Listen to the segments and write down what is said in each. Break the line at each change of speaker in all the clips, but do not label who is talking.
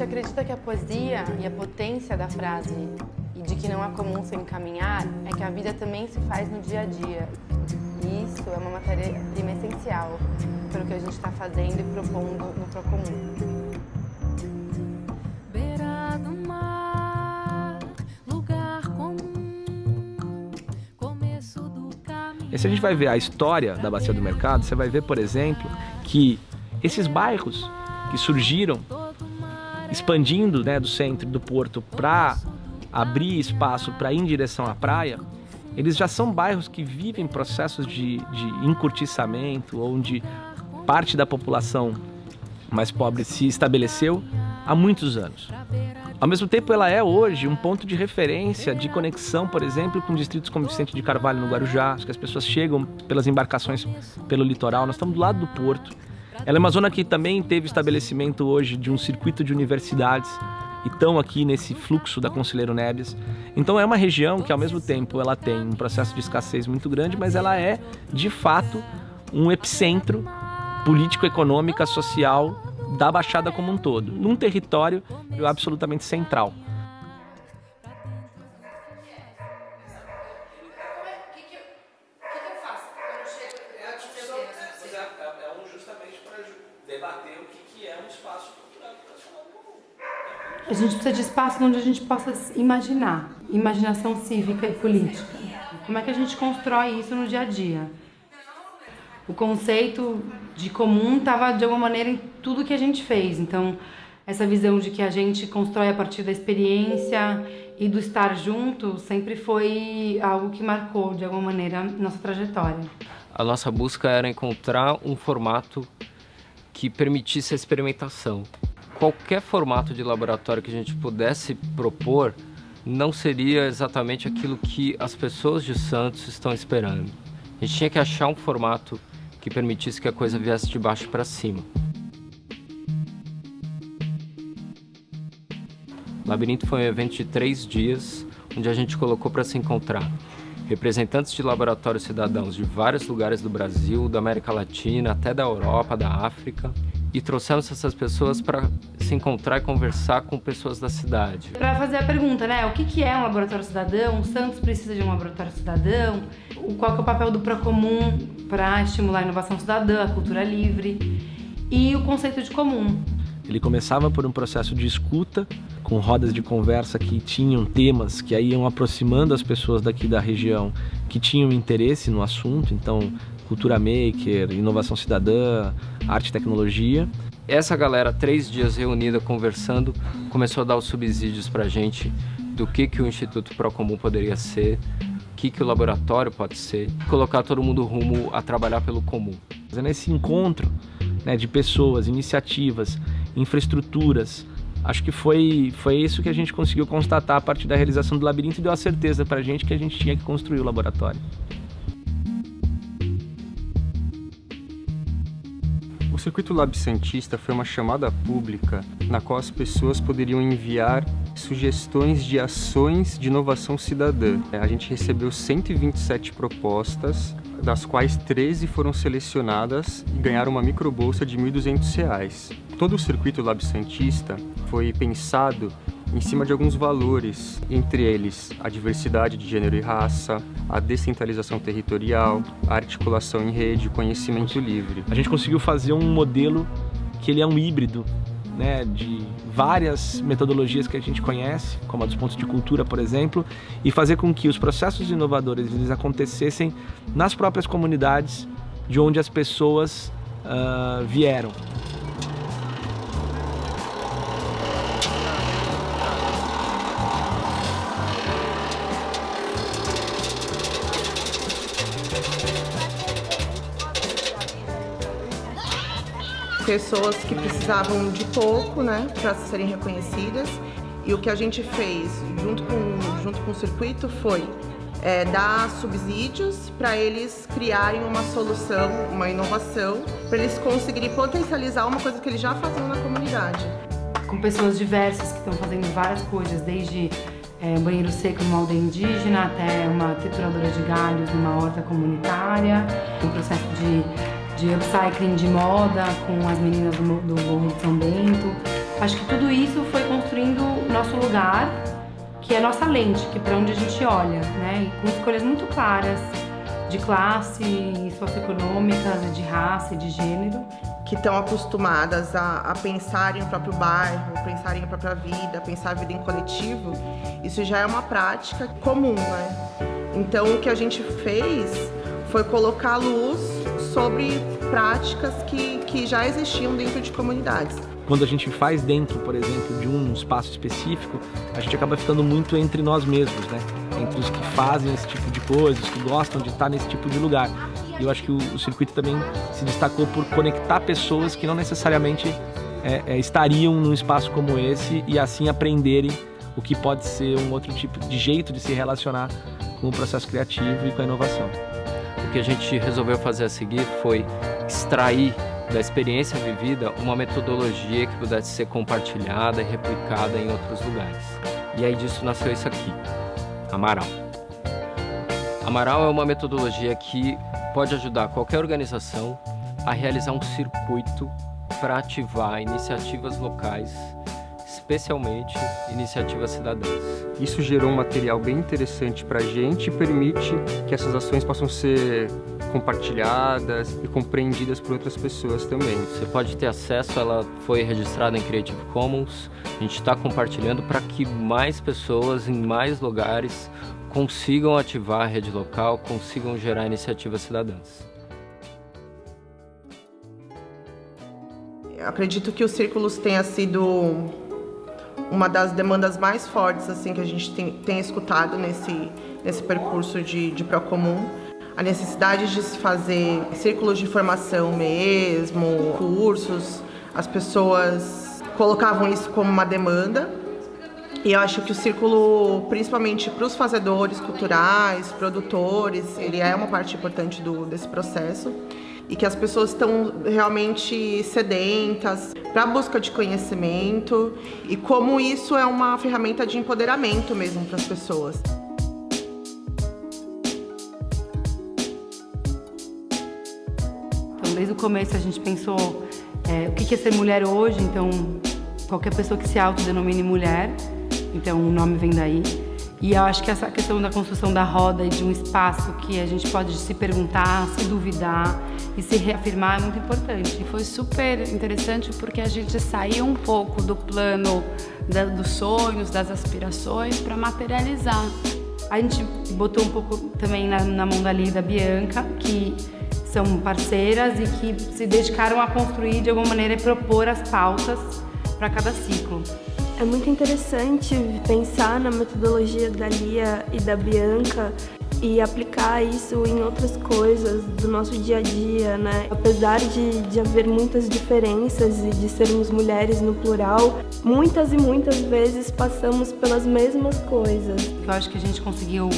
gente acredita que a poesia e a potência da frase e de que não há comum sem caminhar é que a vida também se faz no dia a dia. E isso é uma matéria-prima essencial para o que a gente está fazendo e propondo no Procomum.
E se a gente vai ver a história da Bacia do Mercado, você vai ver, por exemplo, que esses bairros que surgiram expandindo né, do centro do porto para abrir espaço para ir em direção à praia, eles já são bairros que vivem processos de, de encurtiçamento, onde parte da população mais pobre se estabeleceu há muitos anos. Ao mesmo tempo, ela é hoje um ponto de referência, de conexão, por exemplo, com distritos como Vicente de Carvalho, no Guarujá, que as pessoas chegam pelas embarcações pelo litoral. Nós estamos do lado do porto. Ela é uma zona que também teve estabelecimento hoje de um circuito de universidades e estão aqui nesse fluxo da Conselheiro Nebias. Então é uma região que ao mesmo tempo ela tem um processo de escassez muito grande, mas ela é de fato um epicentro político, econômica, social da Baixada como um todo, num território absolutamente central.
Gente precisa de espaço onde a gente possa imaginar, imaginação cívica e política. Como é que a gente constrói isso no dia a dia? O conceito de comum estava de alguma maneira em tudo que a gente fez. Então, essa visão de que a gente constrói a partir da experiência e do estar junto sempre foi algo que marcou de alguma maneira nossa trajetória.
A nossa busca era encontrar um formato que permitisse a experimentação qualquer formato de laboratório que a gente pudesse propor não seria exatamente aquilo que as pessoas de Santos estão esperando. A gente tinha que achar um formato que permitisse que a coisa viesse de baixo para cima. O Labirinto foi um evento de três dias, onde a gente colocou para se encontrar representantes de laboratórios cidadãos de vários lugares do Brasil, da América Latina, até da Europa, da África, e trouxemos essas pessoas para se encontrar e conversar com pessoas da cidade.
Para fazer a pergunta, né? O que, que é um laboratório cidadão? O Santos precisa de um laboratório cidadão? Qual é o papel do Procomum para estimular a inovação cidadã, a cultura livre? E o conceito de comum.
Ele começava por um processo de escuta, com rodas de conversa que tinham temas que iam aproximando as pessoas daqui da região que tinham interesse no assunto, então cultura maker, inovação cidadã, arte e tecnologia.
Essa galera, três dias reunida, conversando, começou a dar os subsídios para a gente do que, que o Instituto Procomum poderia ser, o que, que o laboratório pode ser, colocar todo mundo rumo a trabalhar pelo comum.
Nesse encontro né, de pessoas, iniciativas, infraestruturas, acho que foi, foi isso que a gente conseguiu constatar a partir da realização do labirinto e deu a certeza para a gente que a gente tinha que construir o laboratório.
Circuito Lab Santista foi uma chamada pública na qual as pessoas poderiam enviar sugestões de ações de inovação cidadã. A gente recebeu 127 propostas, das quais 13 foram selecionadas e ganharam uma microbolsa de R$ 1.200. Todo o Circuito Lab Santista foi pensado em cima de alguns valores, entre eles a diversidade de gênero e raça, a descentralização territorial, a articulação em rede, o conhecimento livre.
A gente conseguiu fazer um modelo que ele é um híbrido né, de várias metodologias que a gente conhece, como a dos pontos de cultura, por exemplo, e fazer com que os processos inovadores eles acontecessem nas próprias comunidades de onde as pessoas uh, vieram.
Pessoas que precisavam de pouco, né, para serem reconhecidas. E o que a gente fez junto com, junto com o circuito foi é, dar subsídios para eles criarem uma solução, uma inovação, para eles conseguirem potencializar uma coisa que eles já faziam na comunidade.
Com pessoas diversas que estão fazendo várias coisas, desde é, banheiro seco numa aldeia indígena até uma trituradora de galhos numa horta comunitária, um processo de de upcycling de moda com as meninas do, do Morro de São Bento. Acho que tudo isso foi construindo nosso lugar, que é nossa lente, que é para onde a gente olha, né? E com escolhas muito claras de classe, socioeconômicas, de raça, de gênero.
Que estão acostumadas a, a pensar em o próprio bairro, pensar em a própria vida, pensar a vida em coletivo, isso já é uma prática comum, né? Então o que a gente fez foi colocar luz sobre práticas que, que já existiam dentro de comunidades.
Quando a gente faz dentro, por exemplo, de um espaço específico, a gente acaba ficando muito entre nós mesmos, né? Entre os que fazem esse tipo de coisa, os que gostam de estar nesse tipo de lugar. E eu acho que o, o circuito também se destacou por conectar pessoas que não necessariamente é, é, estariam num espaço como esse e assim aprenderem o que pode ser um outro tipo de jeito de se relacionar com o processo criativo e com a inovação.
Que a gente resolveu fazer a seguir foi extrair da experiência vivida uma metodologia que pudesse ser compartilhada e replicada em outros lugares. E aí disso nasceu isso aqui, Amaral. Amaral é uma metodologia que pode ajudar qualquer organização a realizar um circuito para ativar iniciativas locais especialmente iniciativas cidadãs.
Isso gerou um material bem interessante para a gente e permite que essas ações possam ser compartilhadas e compreendidas por outras pessoas também.
Você pode ter acesso, ela foi registrada em Creative Commons, a gente está compartilhando para que mais pessoas em mais lugares consigam ativar a rede local, consigam gerar iniciativas cidadãs.
Eu acredito que o Círculos tenha sido uma das demandas mais fortes assim que a gente tem, tem escutado nesse, nesse percurso de, de Procomum. A necessidade de se fazer círculos de formação mesmo, cursos, as pessoas colocavam isso como uma demanda. E eu acho que o círculo, principalmente para os fazedores culturais, produtores, ele é uma parte importante do, desse processo e que as pessoas estão realmente sedentas para a busca de conhecimento e como isso é uma ferramenta de empoderamento mesmo para as pessoas.
Então, desde o começo a gente pensou é, o que é ser mulher hoje, então qualquer pessoa que se autodenomine mulher, então o nome vem daí. E eu acho que essa questão da construção da roda e de um espaço que a gente pode se perguntar, se duvidar e se reafirmar é muito importante.
E foi super interessante porque a gente saiu um pouco do plano da, dos sonhos, das aspirações para materializar.
A gente botou um pouco também na, na mão da Lida Bianca, que são parceiras e que se dedicaram a construir de alguma maneira e propor as pautas para cada ciclo.
É muito interessante pensar na metodologia da Lia e da Bianca e aplicar isso em outras coisas do nosso dia a dia, né? Apesar de, de haver muitas diferenças e de sermos mulheres no plural, muitas e muitas vezes passamos pelas mesmas coisas.
Eu acho que a gente conseguiu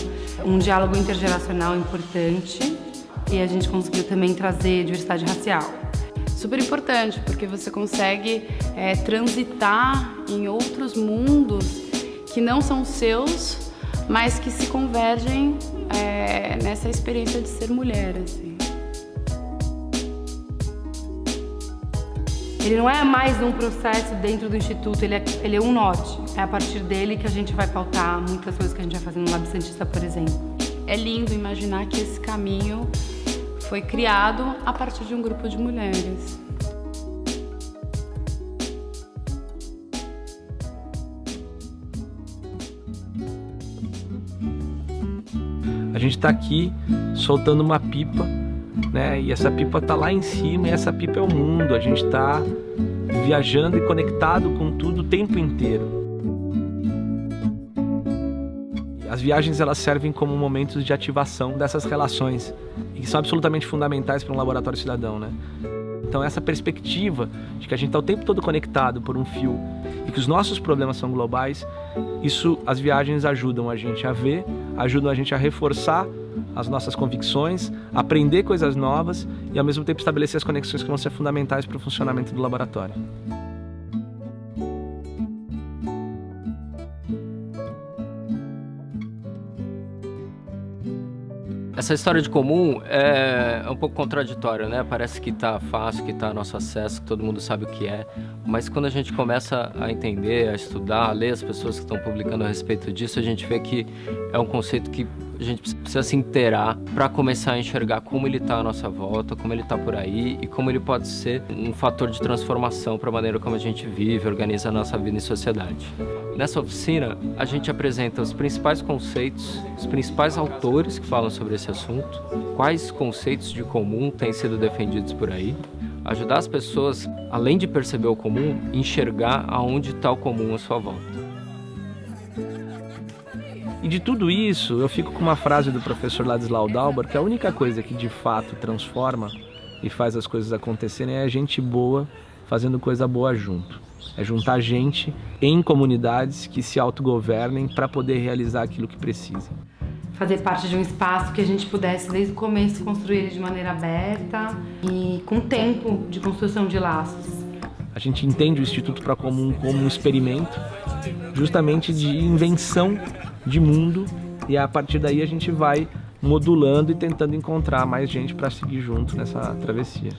um diálogo intergeracional importante e a gente conseguiu também trazer diversidade racial
super importante, porque você consegue é, transitar em outros mundos que não são seus, mas que se convergem é, nessa experiência de ser mulher. Assim.
Ele não é mais um processo dentro do Instituto, ele é, ele é um norte. É a partir dele que a gente vai pautar muitas coisas que a gente vai fazer no Lab Santista, por exemplo.
É lindo imaginar que esse caminho foi criado a partir de um grupo de mulheres.
A gente está aqui soltando uma pipa, né? E essa pipa está lá em cima e essa pipa é o mundo. A gente está viajando e conectado com tudo o tempo inteiro. As viagens elas servem como momentos de ativação dessas relações que são absolutamente fundamentais para um laboratório cidadão, né? Então essa perspectiva de que a gente está o tempo todo conectado por um fio e que os nossos problemas são globais, isso as viagens ajudam a gente a ver, ajudam a gente a reforçar as nossas convicções, aprender coisas novas e ao mesmo tempo estabelecer as conexões que vão ser fundamentais para o funcionamento do laboratório.
Essa história de comum é, é um pouco contraditória, né? Parece que está fácil, que está a nosso acesso, que todo mundo sabe o que é. Mas quando a gente começa a entender, a estudar, a ler as pessoas que estão publicando a respeito disso, a gente vê que é um conceito que a gente precisa se inteirar para começar a enxergar como ele está à nossa volta, como ele está por aí e como ele pode ser um fator de transformação para a maneira como a gente vive, organiza a nossa vida em sociedade. Nessa oficina, a gente apresenta os principais conceitos, os principais autores que falam sobre esse assunto, quais conceitos de comum têm sido defendidos por aí, ajudar as pessoas, além de perceber o comum, enxergar aonde está o comum à sua volta.
E de tudo isso, eu fico com uma frase do professor Ladislau Dalbar, que a única coisa que de fato transforma e faz as coisas acontecerem é a gente boa fazendo coisa boa junto. É juntar gente em comunidades que se autogovernem para poder realizar aquilo que precisam.
Fazer parte de um espaço que a gente pudesse, desde o começo, construir ele de maneira aberta e com tempo de construção de laços.
A gente entende o Instituto para Comum como um experimento justamente de invenção de mundo e a partir daí a gente vai modulando e tentando encontrar mais gente para seguir junto nessa travessia.